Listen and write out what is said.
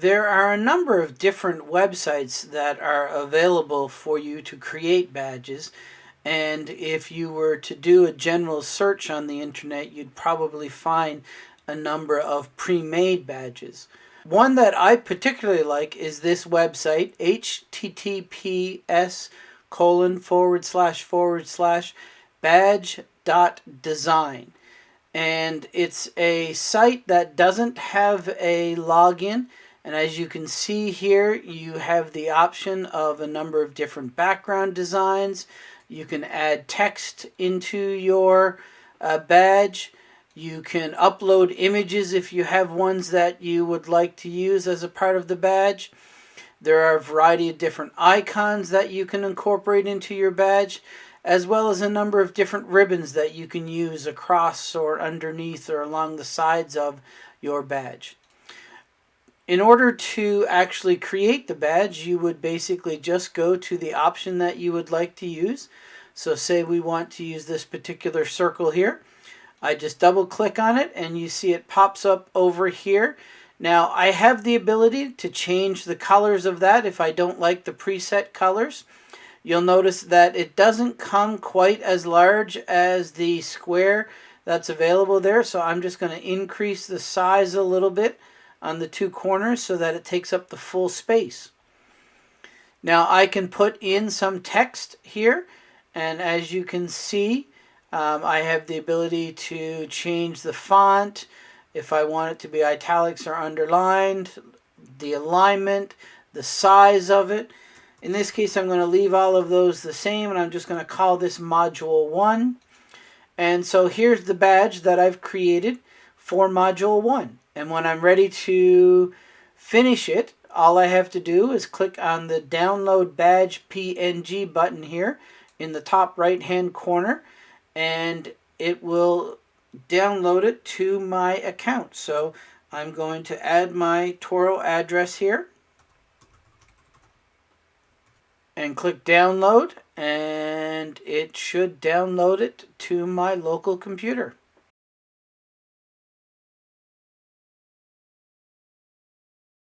There are a number of different websites that are available for you to create badges and if you were to do a general search on the internet you'd probably find a number of pre-made badges. One that I particularly like is this website https colon forward slash forward slash badge dot design and it's a site that doesn't have a login and as you can see here, you have the option of a number of different background designs. You can add text into your uh, badge. You can upload images if you have ones that you would like to use as a part of the badge. There are a variety of different icons that you can incorporate into your badge, as well as a number of different ribbons that you can use across or underneath or along the sides of your badge. In order to actually create the badge, you would basically just go to the option that you would like to use. So say we want to use this particular circle here. I just double click on it and you see it pops up over here. Now I have the ability to change the colors of that if I don't like the preset colors. You'll notice that it doesn't come quite as large as the square that's available there. So I'm just going to increase the size a little bit on the two corners so that it takes up the full space. Now I can put in some text here and as you can see um, I have the ability to change the font if I want it to be italics or underlined, the alignment, the size of it. In this case I'm going to leave all of those the same and I'm just going to call this module 1. And so here's the badge that I've created for module 1. And when I'm ready to finish it, all I have to do is click on the download badge PNG button here in the top right hand corner and it will download it to my account. So I'm going to add my Toro address here and click download and it should download it to my local computer.